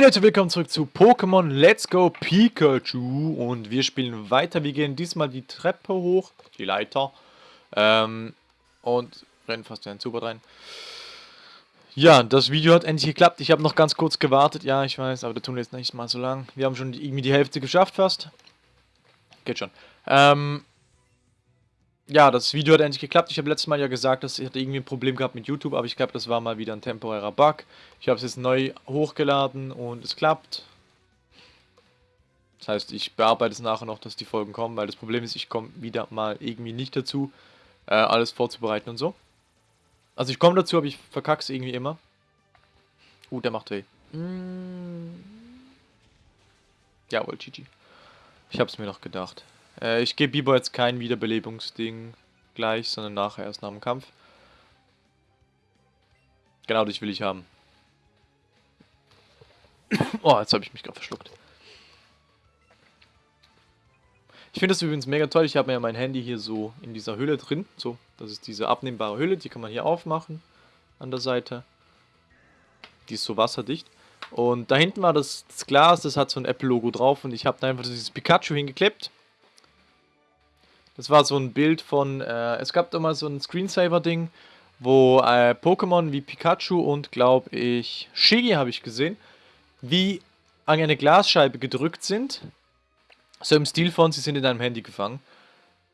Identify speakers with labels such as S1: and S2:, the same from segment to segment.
S1: Hey Leute, willkommen zurück zu Pokémon Let's Go Pikachu und wir spielen weiter. Wir gehen diesmal die Treppe hoch, die Leiter ähm, und rennen fast in den Super rein. Ja, das Video hat endlich geklappt. Ich habe noch ganz kurz gewartet, ja, ich weiß, aber der Tunnel ist nicht mal so lang. Wir haben schon irgendwie die Hälfte geschafft fast. Geht schon. Ähm, ja, das Video hat endlich geklappt. Ich habe letztes Mal ja gesagt, dass ich hatte irgendwie ein Problem gehabt mit YouTube, aber ich glaube, das war mal wieder ein temporärer Bug. Ich habe es jetzt neu hochgeladen und es klappt. Das heißt, ich bearbeite es nachher noch, dass die Folgen kommen, weil das Problem ist, ich komme wieder mal irgendwie nicht dazu, äh, alles vorzubereiten und so. Also ich komme dazu, aber ich verkacke es irgendwie immer. Uh, der macht weh. Mm. Jawohl, GG. Ich habe es mir noch gedacht. Äh, ich gebe Biber jetzt kein Wiederbelebungsding gleich, sondern nachher erst nach dem Kampf. Genau, dich will ich haben. oh, jetzt habe ich mich gerade verschluckt. Ich finde das übrigens mega toll. Ich habe mir ja mein Handy hier so in dieser Hülle drin. So, das ist diese abnehmbare Hülle. Die kann man hier aufmachen an der Seite. Die ist so wasserdicht. Und da hinten war das, das Glas, das hat so ein Apple-Logo drauf. Und ich habe da einfach dieses Pikachu hingeklebt. Das war so ein Bild von, äh, es gab immer so ein Screensaver-Ding, wo äh, Pokémon wie Pikachu und, glaube ich, Shigi habe ich gesehen, wie an eine Glasscheibe gedrückt sind. So im Stil von, sie sind in deinem Handy gefangen.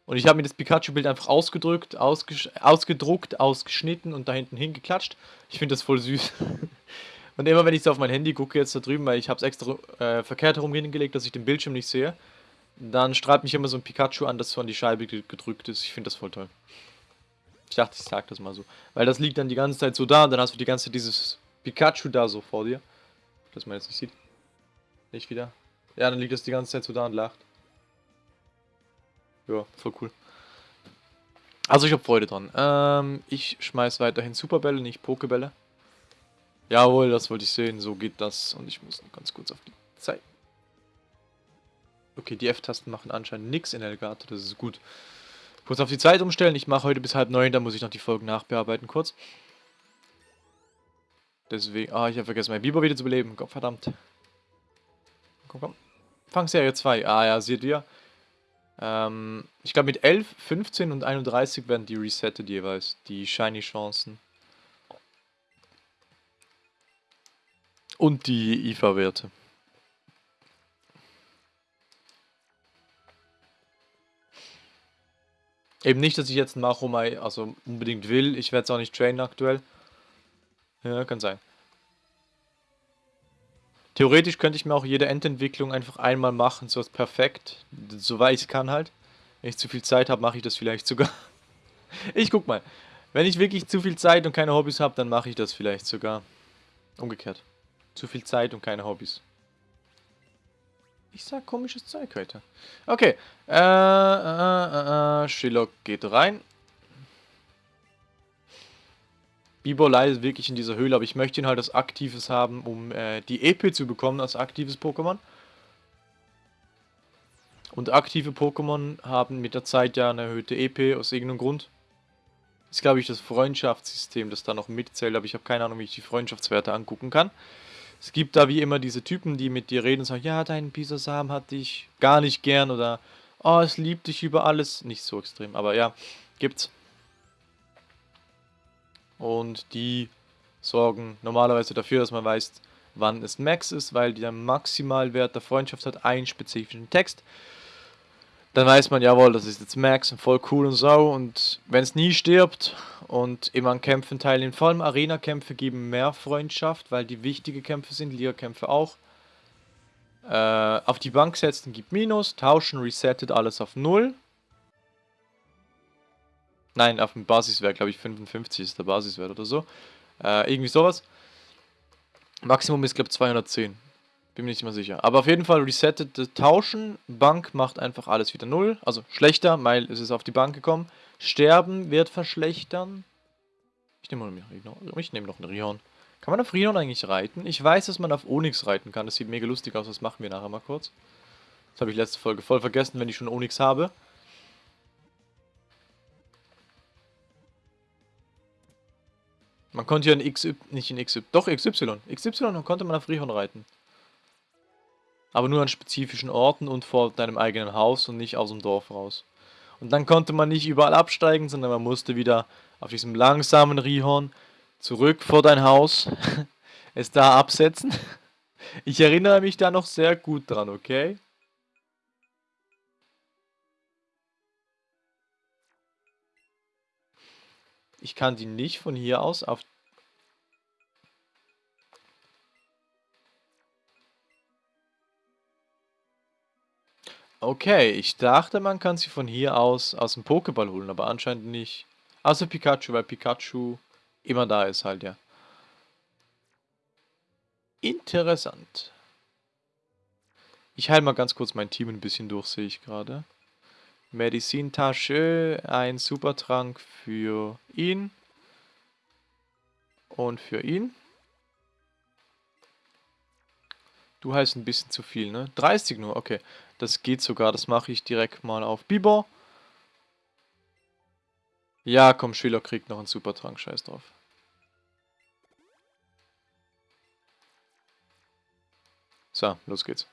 S1: Und ich habe mir das Pikachu-Bild einfach ausgedrückt, ausges ausgedruckt, ausgeschnitten und da hinten hingeklatscht. Ich finde das voll süß. und immer wenn ich so auf mein Handy gucke, jetzt da drüben, weil ich habe es extra äh, verkehrt herum hingelegt, dass ich den Bildschirm nicht sehe, dann strahlt mich immer so ein Pikachu an, das so an die Scheibe gedrückt ist. Ich finde das voll toll. Ich dachte, ich sag das mal so. Weil das liegt dann die ganze Zeit so da und dann hast du die ganze Zeit dieses Pikachu da so vor dir. Dass man jetzt nicht sieht. Nicht wieder. Ja, dann liegt das die ganze Zeit so da und lacht. Ja, voll cool. Also ich habe Freude dran. Ähm, ich schmeiß weiterhin Superbälle, nicht Pokebälle. Jawohl, das wollte ich sehen. So geht das. Und ich muss noch ganz kurz auf die Zeit Okay, die F-Tasten machen anscheinend nichts in Elgato, das ist gut. Kurz auf die Zeit umstellen, ich mache heute bis halb neun, da muss ich noch die Folgen nachbearbeiten kurz. Deswegen, ah, ich habe vergessen, mein Biber wieder zu beleben, Gott verdammt. Komm, komm. Fangserie 2, ah ja, seht ihr. Ähm, ich glaube mit 11, 15 und 31 werden die resettet jeweils, die Shiny-Chancen. Und die IFA-Werte. Eben nicht, dass ich jetzt ein Machomai also unbedingt will. Ich werde es auch nicht trainen aktuell. Ja, kann sein. Theoretisch könnte ich mir auch jede Endentwicklung einfach einmal machen, so ist perfekt. Soweit ich kann halt. Wenn ich zu viel Zeit habe, mache ich das vielleicht sogar. ich guck mal. Wenn ich wirklich zu viel Zeit und keine Hobbys habe, dann mache ich das vielleicht sogar. Umgekehrt. Zu viel Zeit und keine Hobbys. Ich sag komisches Zeug heute. Okay. Äh, äh, äh, äh Shillock geht rein. Bibolei ist wirklich in dieser Höhle, aber ich möchte ihn halt als aktives haben, um äh, die EP zu bekommen als aktives Pokémon. Und aktive Pokémon haben mit der Zeit ja eine erhöhte EP aus irgendeinem Grund. Ist, glaube ich, das Freundschaftssystem, das da noch mitzählt, aber ich habe keine Ahnung, wie ich die Freundschaftswerte angucken kann. Es gibt da wie immer diese Typen, die mit dir reden und sagen, ja, dein Bisasam hat dich gar nicht gern oder oh, es liebt dich über alles. Nicht so extrem, aber ja, gibt's. Und die sorgen normalerweise dafür, dass man weiß, wann es Max ist, weil der Maximalwert der Freundschaft hat einen spezifischen Text dann weiß man, jawohl, das ist jetzt Max und voll cool und so. Und wenn es nie stirbt und immer an Kämpfen teilnehmen, vor allem Arena-Kämpfe geben mehr Freundschaft, weil die wichtige Kämpfe sind, Liga-Kämpfe auch. Äh, auf die Bank setzen gibt Minus, tauschen, resettet alles auf 0. Nein, auf dem Basiswert, glaube ich, 55 ist der Basiswert oder so. Äh, irgendwie sowas. Maximum ist, glaube ich, 210. Bin mir nicht mehr sicher. Aber auf jeden Fall resettet Tauschen. Bank macht einfach alles wieder null. Also schlechter, weil es ist auf die Bank gekommen. Sterben wird verschlechtern. Ich nehme nehme noch einen Rihorn. Kann man auf Rihorn eigentlich reiten? Ich weiß, dass man auf Onyx reiten kann. Das sieht mega lustig aus. Das machen wir nachher mal kurz. Das habe ich letzte Folge voll vergessen, wenn ich schon Onyx habe. Man konnte ja in XY, nicht in XY, doch XY. XY konnte man auf Rihorn reiten. Aber nur an spezifischen Orten und vor deinem eigenen Haus und nicht aus dem Dorf raus. Und dann konnte man nicht überall absteigen, sondern man musste wieder auf diesem langsamen Rihorn zurück vor dein Haus, es da absetzen. Ich erinnere mich da noch sehr gut dran, okay? Ich kann die nicht von hier aus auf... Okay, ich dachte, man kann sie von hier aus aus dem Pokéball holen, aber anscheinend nicht. Außer Pikachu, weil Pikachu immer da ist halt, ja. Interessant. Ich heile mal ganz kurz mein Team ein bisschen durch, sehe ich gerade. Medizintasche, ein Supertrank für ihn. Und für ihn. Du heißt ein bisschen zu viel, ne? 30 nur, okay. Das geht sogar, das mache ich direkt mal auf Bibor. Ja, komm, Schüler kriegt noch einen Supertrank, scheiß drauf. So, los geht's.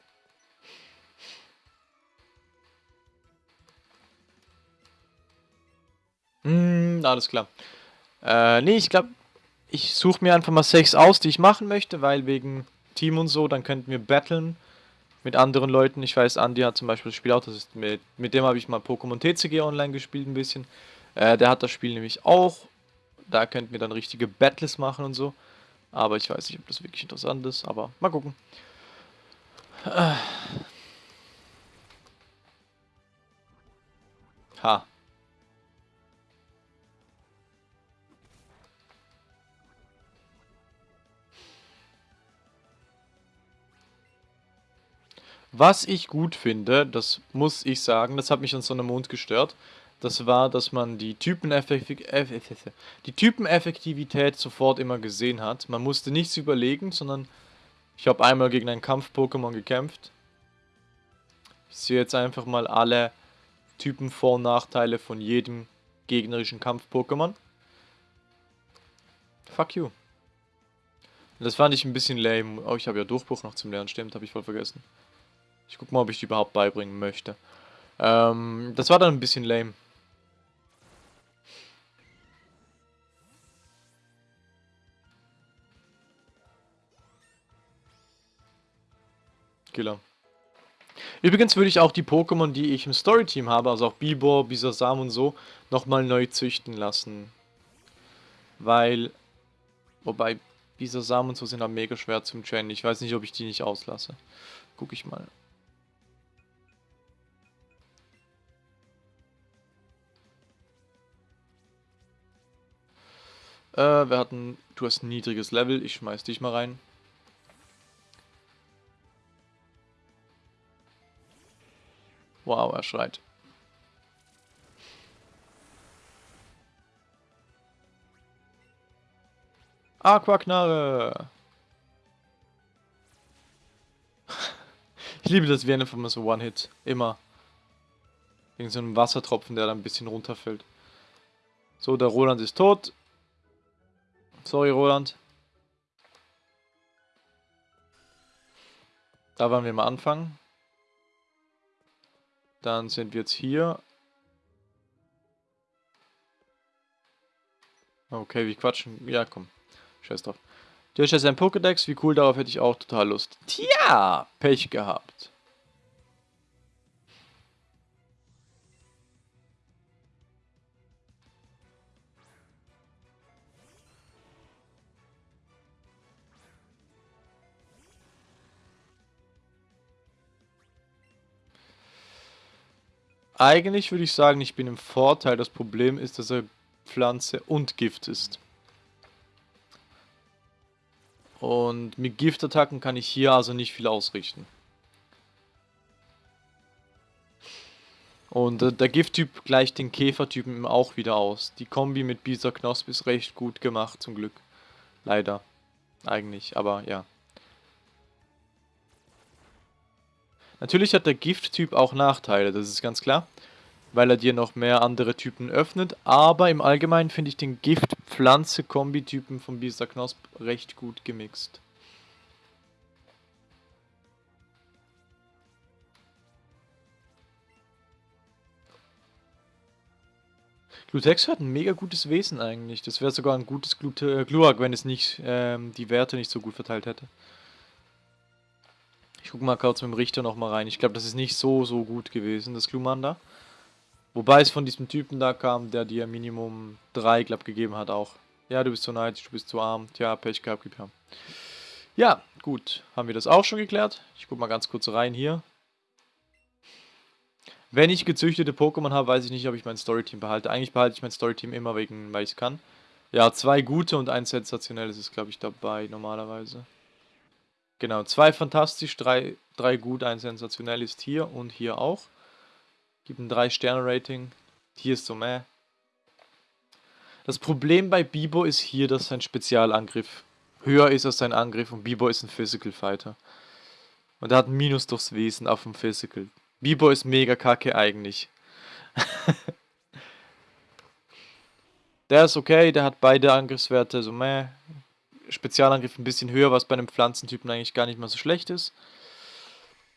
S1: Hm, alles klar. Äh, nee, ich glaube, ich suche mir einfach mal sechs aus, die ich machen möchte, weil wegen Team und so, dann könnten wir battlen mit anderen Leuten. Ich weiß, Andy hat zum Beispiel das Spiel auch, das ist mit, mit dem habe ich mal Pokémon TCG online gespielt ein bisschen. Äh, der hat das Spiel nämlich auch. Da könnten wir dann richtige Battles machen und so. Aber ich weiß nicht, ob das wirklich interessant ist, aber mal gucken. Äh. Ha. Was ich gut finde, das muss ich sagen, das hat mich an so einem Mond gestört, das war, dass man die, die Typeneffektivität sofort immer gesehen hat. Man musste nichts überlegen, sondern ich habe einmal gegen einen Kampf-Pokémon gekämpft. Ich sehe jetzt einfach mal alle Typen Vor- und Nachteile von jedem gegnerischen Kampf-Pokémon. Fuck you. Das fand ich ein bisschen lame. Oh, ich habe ja Durchbruch noch zum Lernen, stimmt, habe ich voll vergessen. Ich guck mal, ob ich die überhaupt beibringen möchte. Ähm, das war dann ein bisschen lame. Killer. Übrigens würde ich auch die Pokémon, die ich im Storyteam habe, also auch Bibor, Bisasam und so, nochmal neu züchten lassen. Weil, wobei Bisasam und so sind auch mega schwer zum Trainen. Ich weiß nicht, ob ich die nicht auslasse. Guck ich mal. Äh, wir hatten, du hast ein niedriges Level, ich schmeiß dich mal rein. Wow, er schreit. Aquaknarre! ich liebe das wie einfach mal so One-Hit. Immer. Wegen so einem Wassertropfen, der da ein bisschen runterfällt. So, der Roland ist tot. Sorry, Roland. Da wollen wir mal anfangen. Dann sind wir jetzt hier. Okay, wir quatschen. Ja, komm. Scheiß drauf. Du hast jetzt ein Pokédex. Wie cool, darauf hätte ich auch total Lust. Tja, Pech gehabt. Eigentlich würde ich sagen, ich bin im Vorteil. Das Problem ist, dass er Pflanze und Gift ist. Und mit Giftattacken kann ich hier also nicht viel ausrichten. Und äh, der Gifttyp gleicht den Käfertypen auch wieder aus. Die Kombi mit Bisa Knosp ist recht gut gemacht, zum Glück. Leider. Eigentlich, aber ja. Natürlich hat der Gifttyp auch Nachteile, das ist ganz klar, weil er dir noch mehr andere Typen öffnet. Aber im Allgemeinen finde ich den Gift-Pflanze-Kombi-Typen von Biester Knosp recht gut gemixt. Glutex hat ein mega gutes Wesen eigentlich. Das wäre sogar ein gutes Glu äh, Gluak, wenn es nicht ähm, die Werte nicht so gut verteilt hätte. Ich gucke mal kurz mit dem Richter nochmal rein. Ich glaube, das ist nicht so, so gut gewesen, das Glumanda. da. Wobei es von diesem Typen da kam, der dir Minimum 3, glaube gegeben hat auch. Ja, du bist zu neidisch, du bist zu arm. Tja, Pech gehabt, gib her. Ja, gut. Haben wir das auch schon geklärt? Ich gucke mal ganz kurz rein hier. Wenn ich gezüchtete Pokémon habe, weiß ich nicht, ob ich mein Storyteam behalte. Eigentlich behalte ich mein Storyteam immer wegen, weil ich es kann. Ja, zwei gute und ein sensationelles ist, glaube ich, dabei normalerweise. Genau, zwei fantastisch, drei, drei gut, ein sensationell ist hier und hier auch. Gibt ein 3-Sterne-Rating. Hier ist so meh. Das Problem bei Bibo ist hier, dass sein Spezialangriff höher ist als sein Angriff und Bibo ist ein Physical Fighter. Und er hat ein Minus durchs Wesen auf dem Physical. Bibo ist mega kacke eigentlich. der ist okay, der hat beide Angriffswerte so meh. Spezialangriff ein bisschen höher, was bei einem Pflanzentypen eigentlich gar nicht mal so schlecht ist.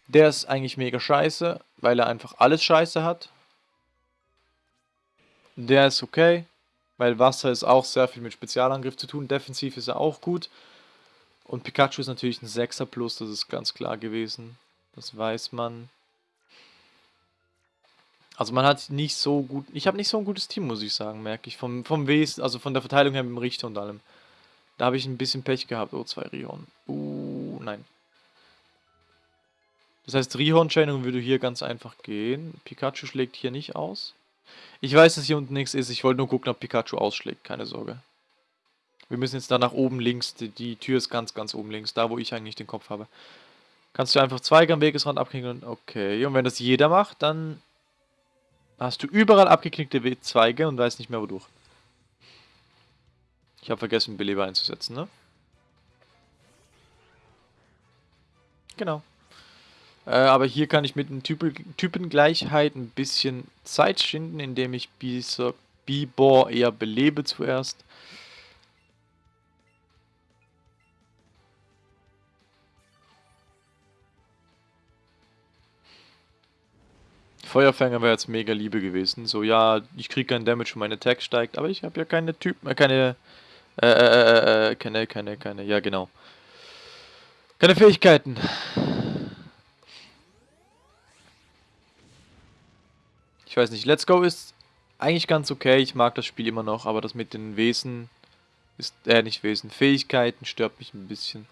S1: Der ist eigentlich mega scheiße, weil er einfach alles scheiße hat. Der ist okay, weil Wasser ist auch sehr viel mit Spezialangriff zu tun. Defensiv ist er auch gut. Und Pikachu ist natürlich ein 6er Plus, das ist ganz klar gewesen. Das weiß man. Also man hat nicht so gut... Ich habe nicht so ein gutes Team, muss ich sagen, merke ich. Vom, vom Wesen, also von der Verteilung her mit dem Richter und allem. Da habe ich ein bisschen Pech gehabt. Oh, zwei Rion. Uh, nein. Das heißt, Rihorn-Chaining würde hier ganz einfach gehen. Pikachu schlägt hier nicht aus. Ich weiß, dass hier unten nichts ist. Ich wollte nur gucken, ob Pikachu ausschlägt. Keine Sorge. Wir müssen jetzt da nach oben links. Die, die Tür ist ganz, ganz oben links. Da, wo ich eigentlich den Kopf habe. Kannst du einfach Zweige am Wegesrand abknicken. Okay. Und wenn das jeder macht, dann hast du überall abgeknickte Zweige und weißt nicht mehr wodurch. Ich habe vergessen, Beleber einzusetzen, ne? Genau. Äh, aber hier kann ich mit den Typ Typengleichheit ein bisschen Zeit schinden, indem ich Bibor eher belebe zuerst. Feuerfänger wäre jetzt mega Liebe gewesen. So, ja, ich kriege keinen Damage und meine Attack steigt, aber ich habe ja keine Typen, äh, keine äh, äh, äh, äh, keine, keine, keine, ja genau. Keine Fähigkeiten. Ich weiß nicht, Let's Go ist eigentlich ganz okay, ich mag das Spiel immer noch, aber das mit den Wesen ist, äh, nicht Wesen, Fähigkeiten stört mich ein bisschen.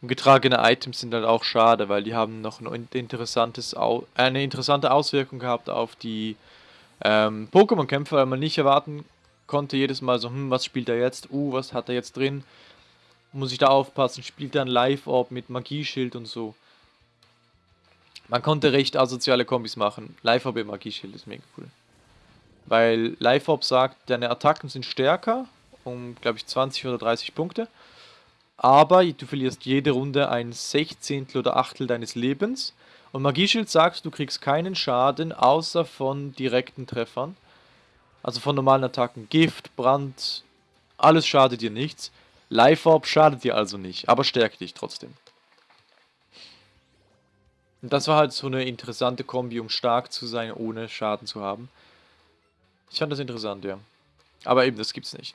S1: Und getragene Items sind halt auch schade, weil die haben noch ein interessantes, eine interessante Auswirkung gehabt auf die ähm, Pokémon-Kämpfe, weil man nicht erwarten konnte jedes Mal so, hm, was spielt er jetzt? Uh, was hat er jetzt drin? Muss ich da aufpassen? Spielt er ein Live-Orb mit Magieschild und so? Man konnte recht asoziale Kombis machen. Live-Orb im Magieschild ist mega cool. Weil Live-Orb sagt, deine Attacken sind stärker, um, glaube ich, 20 oder 30 Punkte. Aber du verlierst jede Runde ein Sechzehntel oder Achtel deines Lebens. Und Magieschild sagt, du kriegst keinen Schaden, außer von direkten Treffern. Also von normalen Attacken. Gift, Brand, alles schadet dir nichts. Life Orb schadet dir also nicht, aber stärkt dich trotzdem. Und das war halt so eine interessante Kombi, um stark zu sein, ohne Schaden zu haben. Ich fand das interessant, ja. Aber eben, das gibt's nicht.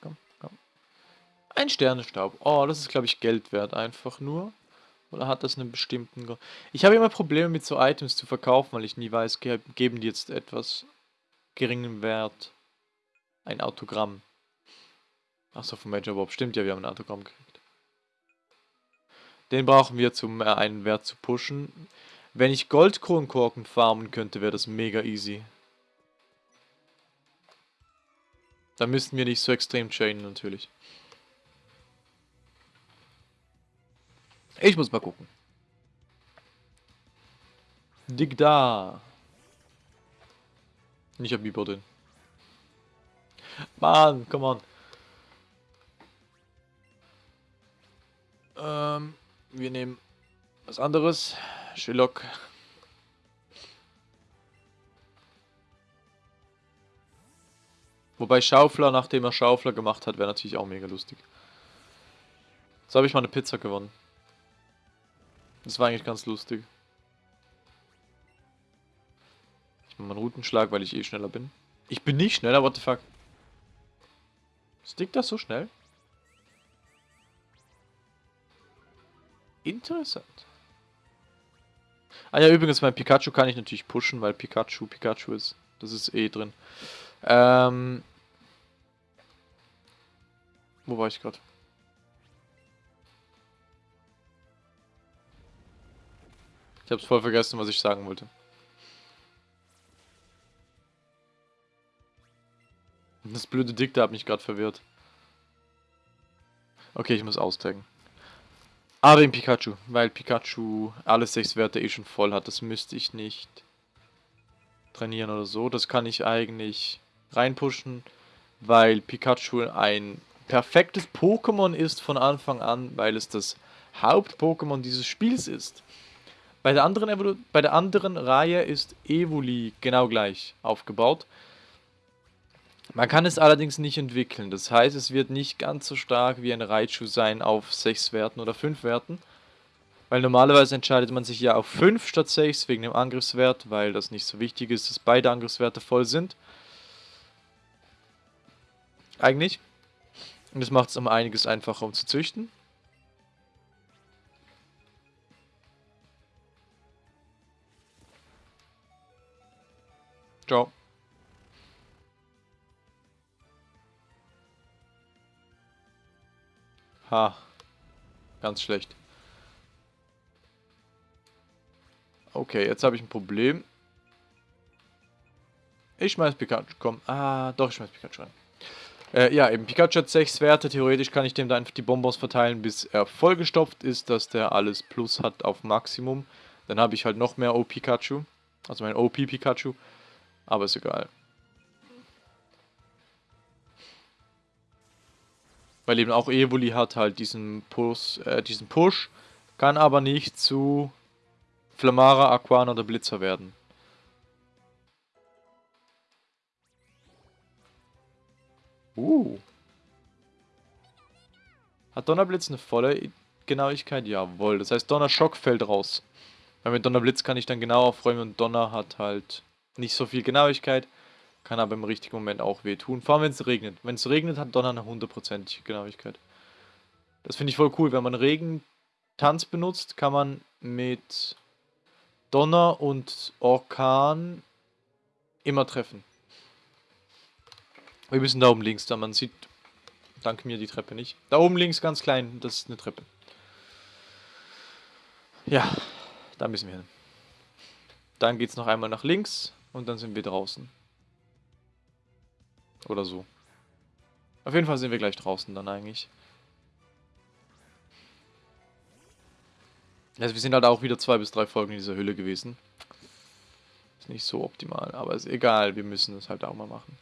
S1: Komm, komm. Ein Sternenstaub. Oh, das ist, glaube ich, Geld wert, einfach nur. Oder hat das einen bestimmten Grund? Ich habe immer Probleme mit so Items zu verkaufen, weil ich nie weiß, ge geben die jetzt etwas geringen Wert. Ein Autogramm. Achso, von Major Bob. Stimmt ja, wir haben ein Autogramm gekriegt. Den brauchen wir, um äh, einen Wert zu pushen. Wenn ich Goldkronkorken farmen könnte, wäre das mega easy. Dann müssten wir nicht so extrem chainen, natürlich. Ich muss mal gucken. Dig da. Ich hab Biber drin. Mann, come on. Ähm, wir nehmen was anderes. Sherlock. Wobei Schaufler, nachdem er Schaufler gemacht hat, wäre natürlich auch mega lustig. So habe ich mal eine Pizza gewonnen. Das war eigentlich ganz lustig. Ich mache mal einen Routenschlag, weil ich eh schneller bin. Ich bin nicht schneller, what the fuck? Stickt das so schnell? Interessant. Ah ja, übrigens, mein Pikachu kann ich natürlich pushen, weil Pikachu Pikachu ist. Das ist eh drin. Ähm... Wo war ich gerade? Ich hab's voll vergessen, was ich sagen wollte. Das blöde Dickte hat mich gerade verwirrt. Okay, ich muss austaggen. Aber im Pikachu, weil Pikachu alle sechs Werte eh schon voll hat. Das müsste ich nicht trainieren oder so. Das kann ich eigentlich reinpushen, weil Pikachu ein perfektes Pokémon ist von Anfang an, weil es das Haupt-Pokémon dieses Spiels ist. Bei der, anderen bei der anderen Reihe ist Evoli genau gleich aufgebaut. Man kann es allerdings nicht entwickeln. Das heißt, es wird nicht ganz so stark wie ein Raichu sein auf 6 Werten oder 5 Werten. Weil normalerweise entscheidet man sich ja auf 5 statt 6 wegen dem Angriffswert, weil das nicht so wichtig ist, dass beide Angriffswerte voll sind. Eigentlich. Und das macht es um einiges einfacher, um zu züchten. Ciao. Ha. Ganz schlecht. Okay, jetzt habe ich ein Problem. Ich schmeiß Pikachu, komm. Ah, doch, ich schmeiß Pikachu rein. Äh, ja, eben, Pikachu hat 6 Werte. Theoretisch kann ich dem da einfach die Bonbons verteilen, bis er vollgestopft ist, dass der alles Plus hat auf Maximum. Dann habe ich halt noch mehr O-Pikachu. Also mein OP-Pikachu. Aber ist egal. Weil eben auch Evoli hat halt diesen Push, äh, diesen Push, kann aber nicht zu Flamara, Aquana oder Blitzer werden. Uh. Hat Donnerblitz eine volle Genauigkeit? Jawohl. Das heißt, Donnerschock fällt raus. Weil mit Donnerblitz kann ich dann genau aufräumen und Donner hat halt nicht so viel Genauigkeit. Kann aber im richtigen Moment auch wehtun. Vor allem, wenn es regnet. Wenn es regnet, hat Donner eine hundertprozentige Genauigkeit. Das finde ich voll cool. Wenn man Regentanz benutzt, kann man mit Donner und Orkan immer treffen. Wir müssen da oben links, da man sieht, dank mir, die Treppe nicht. Da oben links ganz klein, das ist eine Treppe. Ja, da müssen wir hin. Dann geht es noch einmal nach links und dann sind wir draußen. Oder so. Auf jeden Fall sind wir gleich draußen dann eigentlich. Also wir sind halt auch wieder zwei bis drei Folgen in dieser Hülle gewesen. Ist nicht so optimal, aber ist egal, wir müssen das halt auch mal machen.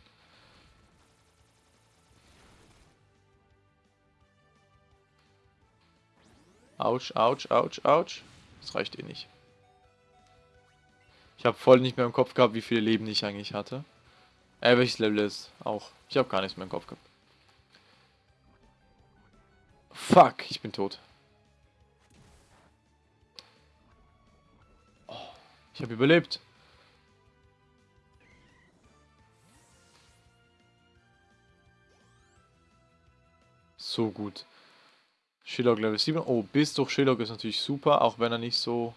S1: Autsch, ouch, ouch, ouch. Das reicht eh nicht. Ich habe voll nicht mehr im Kopf gehabt, wie viele Leben ich eigentlich hatte. Äh, welches Level ist? Auch. Ich habe gar nichts mehr im Kopf gehabt. Fuck, ich bin tot. Oh, ich habe überlebt. So gut. Shillock Level 7. Oh, bis durch Shillock ist natürlich super, auch wenn er nicht so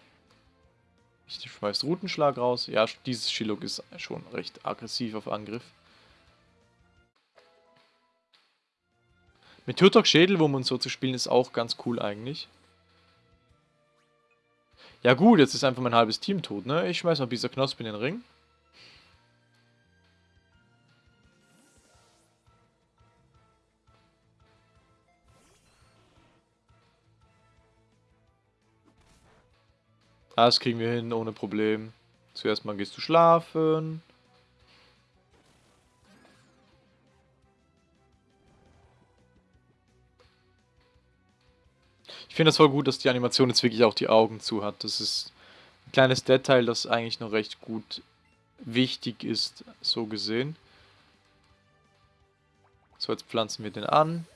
S1: ich schmeiß Routenschlag raus. Ja, dieses Shilok ist schon recht aggressiv auf Angriff. Mit Turtok Schädel, um uns so zu spielen, ist auch ganz cool eigentlich. Ja gut, jetzt ist einfach mein halbes Team tot, ne? Ich schmeiß mal dieser Knospe in den Ring. Das kriegen wir hin, ohne Problem. Zuerst mal gehst du schlafen. Ich finde das voll gut, dass die Animation jetzt wirklich auch die Augen zu hat. Das ist ein kleines Detail, das eigentlich noch recht gut wichtig ist, so gesehen. So, jetzt pflanzen wir den an.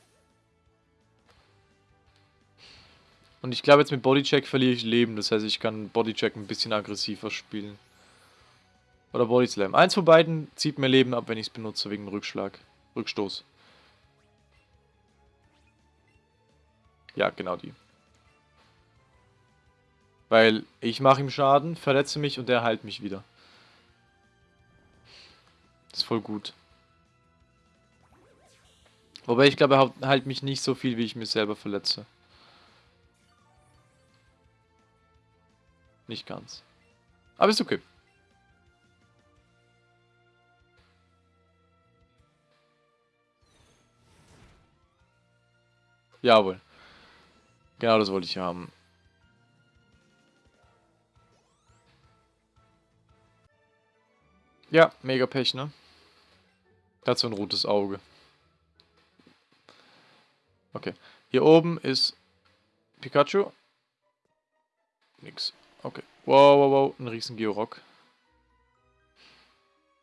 S1: Und ich glaube, jetzt mit Bodycheck verliere ich Leben. Das heißt, ich kann Bodycheck ein bisschen aggressiver spielen. Oder Body Slam. Eins von beiden zieht mir Leben ab, wenn ich es benutze, wegen Rückschlag. Rückstoß. Ja, genau die. Weil ich mache ihm Schaden, verletze mich und er heilt mich wieder. Das ist voll gut. Wobei ich glaube, er heilt mich nicht so viel, wie ich mir selber verletze. Nicht ganz. Aber ist okay. Jawohl. Genau das wollte ich haben. Ja, mega Pech, ne? Dazu ein rotes Auge. Okay. Hier oben ist Pikachu. Nix. Okay. Wow, wow, wow. Ein riesen Georock.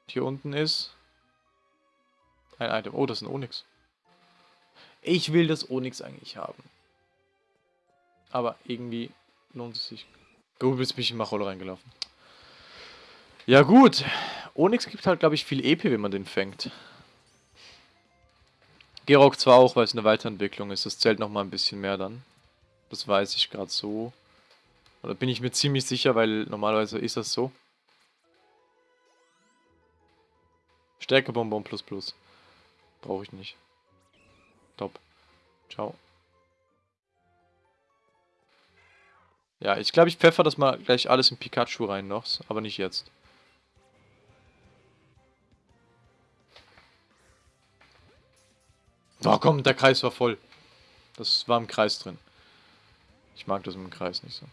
S1: Hier unten ist ein Item. Oh, das ist ein Onyx. Ich will das Onyx eigentlich haben. Aber irgendwie lohnt es sich. Gut, jetzt bin ich in Macholo reingelaufen. Ja gut. Onyx gibt halt, glaube ich, viel EP, wenn man den fängt. Gerok zwar auch, weil es eine Weiterentwicklung ist. Das zählt nochmal ein bisschen mehr dann. Das weiß ich gerade so. Oder bin ich mir ziemlich sicher, weil normalerweise ist das so. Stärkebonbon plus plus. Brauche ich nicht. Top. Ciao. Ja, ich glaube, ich pfeffer das mal gleich alles in Pikachu rein noch, aber nicht jetzt. Oh komm, der Kreis war voll. Das war im Kreis drin. Ich mag das im Kreis nicht so.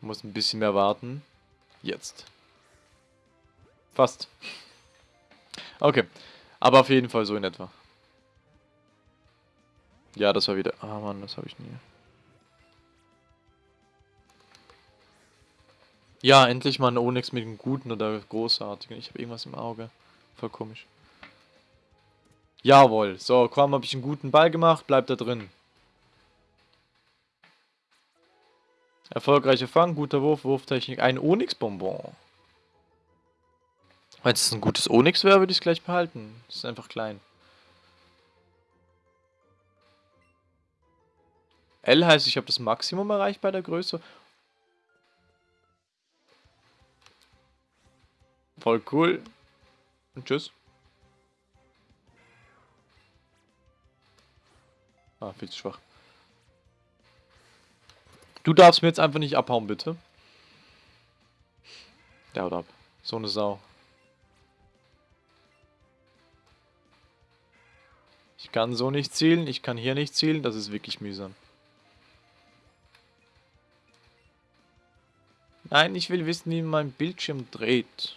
S1: Muss ein bisschen mehr warten. Jetzt. Fast. Okay. Aber auf jeden Fall so in etwa. Ja, das war wieder... Ah, Mann, das habe ich nie. Ja, endlich mal ein Onyx mit einem guten oder großartigen. Ich habe irgendwas im Auge. Voll komisch. Jawohl. So, komm, habe ich einen guten Ball gemacht. Bleibt da drin. Erfolgreicher Fang, guter Wurf, Wurftechnik. Ein Onyx-Bonbon. Wenn es ein gutes Onyx wäre, würde ich es gleich behalten. Das ist einfach klein. L heißt, ich habe das Maximum erreicht bei der Größe. Voll cool. Und tschüss. Ah, viel zu schwach. Du darfst mir jetzt einfach nicht abhauen, bitte. Der haut ab. So eine Sau. Ich kann so nicht zielen, ich kann hier nicht zielen, das ist wirklich mühsam. Nein, ich will wissen, wie mein Bildschirm dreht.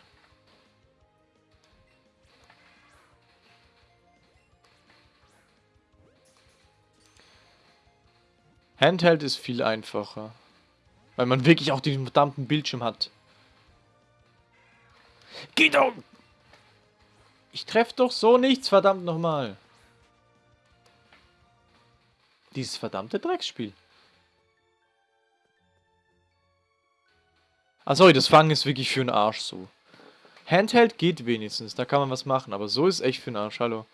S1: Handheld ist viel einfacher. Weil man wirklich auch den verdammten Bildschirm hat. Geh doch! Ich treffe doch so nichts, verdammt nochmal. Dieses verdammte Drecksspiel. Ah, sorry, das Fangen ist wirklich für den Arsch so. Handheld geht wenigstens, da kann man was machen, aber so ist echt für den Arsch, hallo.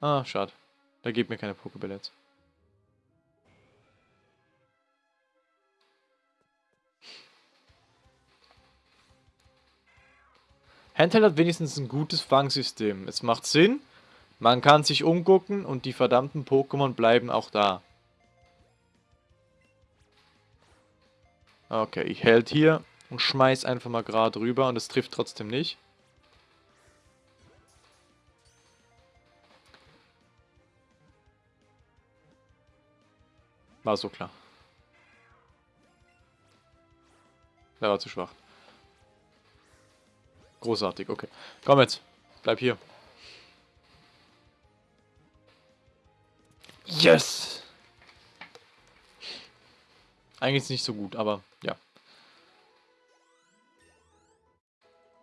S1: Ah, schade. Da gibt mir keine Pokeball Handheld hat wenigstens ein gutes Fangsystem. Es macht Sinn, man kann sich umgucken und die verdammten Pokémon bleiben auch da. Okay, ich hält hier und schmeiß einfach mal gerade rüber und es trifft trotzdem nicht. War so klar. Der war zu schwach. Großartig, okay. Komm jetzt. Bleib hier. Yes! Eigentlich ist nicht so gut, aber ja.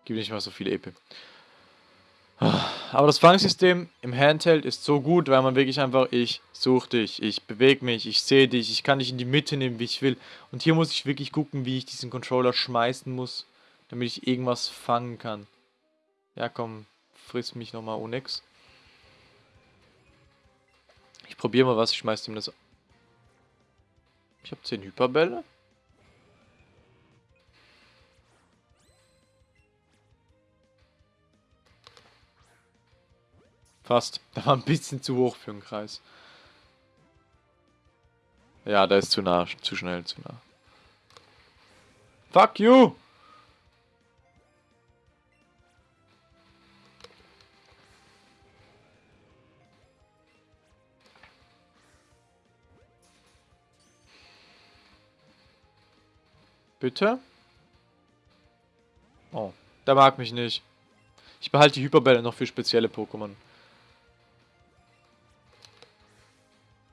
S1: Gib nicht mal so viele EP. Aber das Fangsystem im Handheld ist so gut, weil man wirklich einfach, ich suche dich, ich bewege mich, ich sehe dich, ich kann dich in die Mitte nehmen, wie ich will. Und hier muss ich wirklich gucken, wie ich diesen Controller schmeißen muss, damit ich irgendwas fangen kann. Ja, komm, friss mich nochmal Onyx. Ich probiere mal was, ich schmeiß ihm das... Ich habe 10 Hyperbälle. Fast. Da war ein bisschen zu hoch für einen Kreis. Ja, da ist zu nah, zu schnell, zu nah. Fuck you! Bitte? Oh, der mag mich nicht. Ich behalte die Hyperbälle noch für spezielle Pokémon.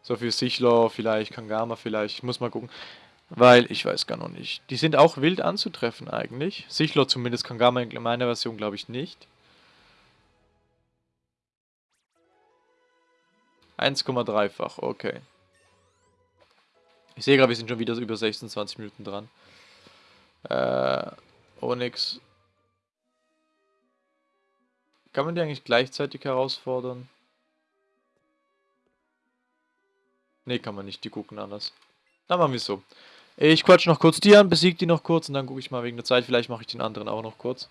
S1: So für Sichlor vielleicht, Kangama vielleicht. Ich muss mal gucken. Weil, ich weiß gar noch nicht. Die sind auch wild anzutreffen eigentlich. Sichlor zumindest, Kangama in meiner Version glaube ich nicht. 1,3-fach, okay. Ich sehe gerade, wir sind schon wieder über 26 Minuten dran. Äh, Onyx. Kann man die eigentlich gleichzeitig herausfordern? Ne, kann man nicht. Die gucken anders. Dann machen wir es so. Ich quatsch noch kurz die an, besiege die noch kurz und dann gucke ich mal wegen der Zeit. Vielleicht mache ich den anderen auch noch kurz.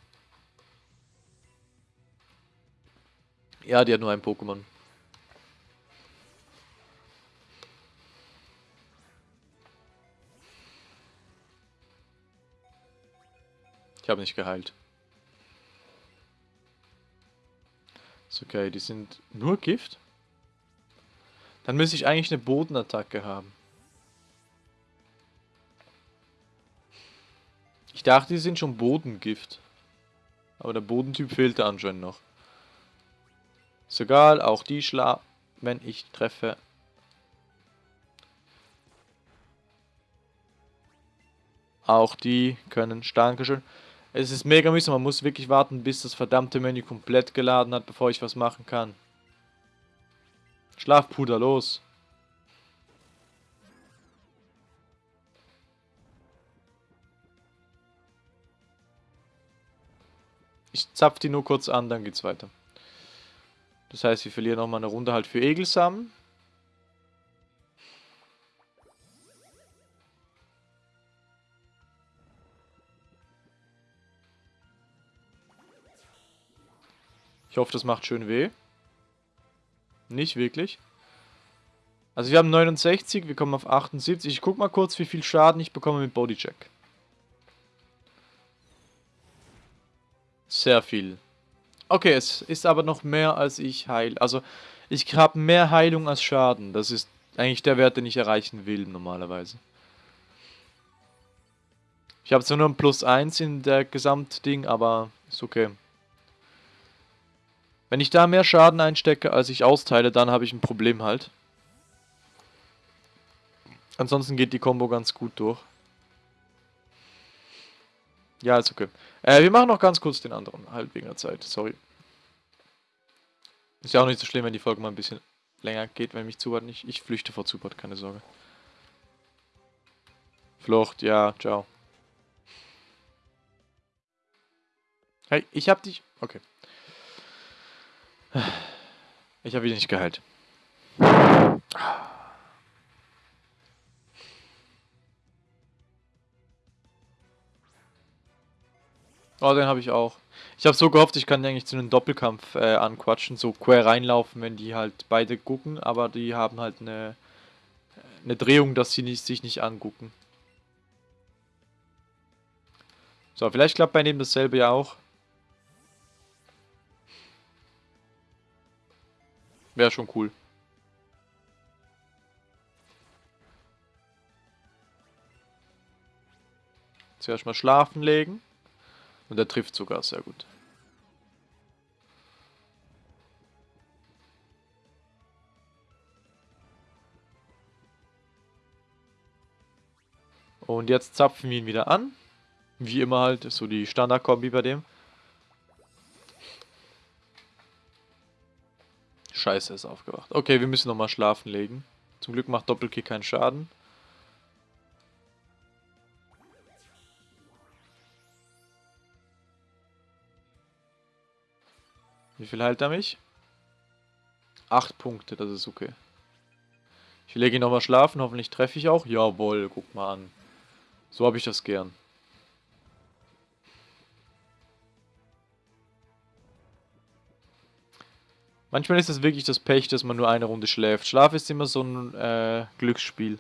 S1: Ja, die hat nur ein Pokémon. Ich habe nicht geheilt. Ist okay, die sind nur Gift? Dann müsste ich eigentlich eine Bodenattacke haben. Ich dachte, die sind schon Bodengift. Aber der Bodentyp fehlte anscheinend noch. Ist egal, auch die schla... Wenn ich treffe... Auch die können... Dankeschön. Es ist mega mühsam, man muss wirklich warten, bis das verdammte Menü komplett geladen hat, bevor ich was machen kann. Schlafpuder, los. Ich zapf die nur kurz an, dann geht's weiter. Das heißt, wir verlieren nochmal eine Runde halt für Egelsamen. Ich hoffe, das macht schön weh. Nicht wirklich. Also wir haben 69, wir kommen auf 78. Ich guck mal kurz, wie viel Schaden ich bekomme mit Bodycheck. Sehr viel. Okay, es ist aber noch mehr als ich heil. Also ich habe mehr Heilung als Schaden. Das ist eigentlich der Wert, den ich erreichen will normalerweise. Ich habe zwar nur ein Plus 1 in der Gesamtding, aber ist okay. Wenn ich da mehr Schaden einstecke, als ich austeile, dann habe ich ein Problem halt. Ansonsten geht die Combo ganz gut durch. Ja, ist okay. Äh, wir machen noch ganz kurz den anderen, halt wegen der Zeit, sorry. Ist ja auch nicht so schlimm, wenn die Folge mal ein bisschen länger geht, wenn mich Zubat nicht... Ich flüchte vor Zubat, keine Sorge. Flucht, ja, ciao. Hey, ich hab dich... Okay. Ich habe wieder nicht geheilt. Oh, den habe ich auch. Ich habe so gehofft, ich kann eigentlich zu einem Doppelkampf äh, anquatschen, so quer reinlaufen, wenn die halt beide gucken, aber die haben halt eine, eine Drehung, dass sie nicht, sich nicht angucken. So, vielleicht klappt bei dem dasselbe ja auch. Wäre schon cool. Zuerst mal schlafen legen. Und er trifft sogar sehr gut. Und jetzt zapfen wir ihn wieder an. Wie immer halt, so die Standardkombi bei dem. Scheiße, ist aufgewacht. Okay, wir müssen nochmal schlafen legen. Zum Glück macht Doppelkick keinen Schaden. Wie viel heilt er mich? Acht Punkte, das ist okay. Ich lege ihn nochmal schlafen, hoffentlich treffe ich auch. Jawohl, guck mal an. So habe ich das gern. Manchmal ist es wirklich das Pech, dass man nur eine Runde schläft. Schlaf ist immer so ein äh, Glücksspiel.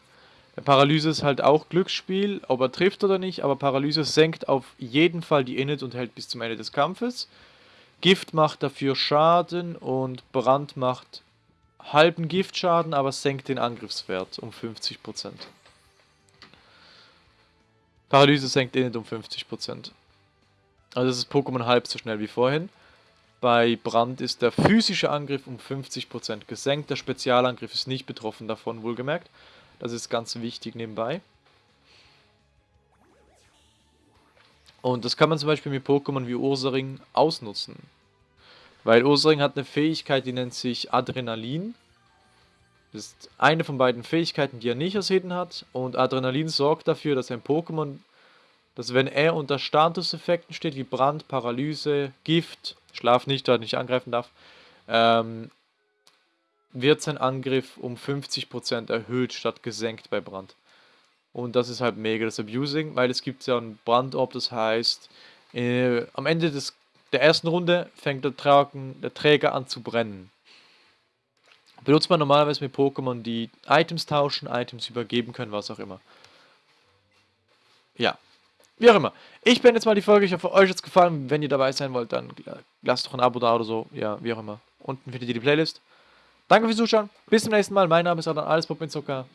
S1: Paralyse ist halt auch Glücksspiel, ob er trifft oder nicht, aber Paralyse senkt auf jeden Fall die Init und hält bis zum Ende des Kampfes. Gift macht dafür Schaden und Brand macht halben Giftschaden, aber senkt den Angriffswert um 50%. Paralyse senkt Init um 50%. Also das ist Pokémon halb so schnell wie vorhin. Bei Brand ist der physische Angriff um 50% gesenkt. Der Spezialangriff ist nicht betroffen davon, wohlgemerkt. Das ist ganz wichtig nebenbei. Und das kann man zum Beispiel mit Pokémon wie Ursaring ausnutzen. Weil Ursaring hat eine Fähigkeit, die nennt sich Adrenalin. Das ist eine von beiden Fähigkeiten, die er nicht als Hidden hat. Und Adrenalin sorgt dafür, dass ein Pokémon, dass wenn er unter Statuseffekten steht, wie Brand, Paralyse, Gift, Schlaf nicht, da nicht angreifen darf, ähm, wird sein Angriff um 50% erhöht statt gesenkt bei Brand. Und das ist halt mega das Abusing, weil es gibt ja einen Brandorb, das heißt, äh, am Ende des, der ersten Runde fängt der, Tragen, der Träger an zu brennen. Benutzt man normalerweise mit Pokémon, die Items tauschen, Items übergeben können, was auch immer. Ja, wie auch immer. Ich beende jetzt mal die Folge. Ich hoffe, euch hat es gefallen. Wenn ihr dabei sein wollt, dann lasst doch ein Abo da oder so. Ja, wie auch immer. Unten findet ihr die Playlist. Danke fürs Zuschauen. Bis zum nächsten Mal. Mein Name ist Adan Alles Pop Zucker.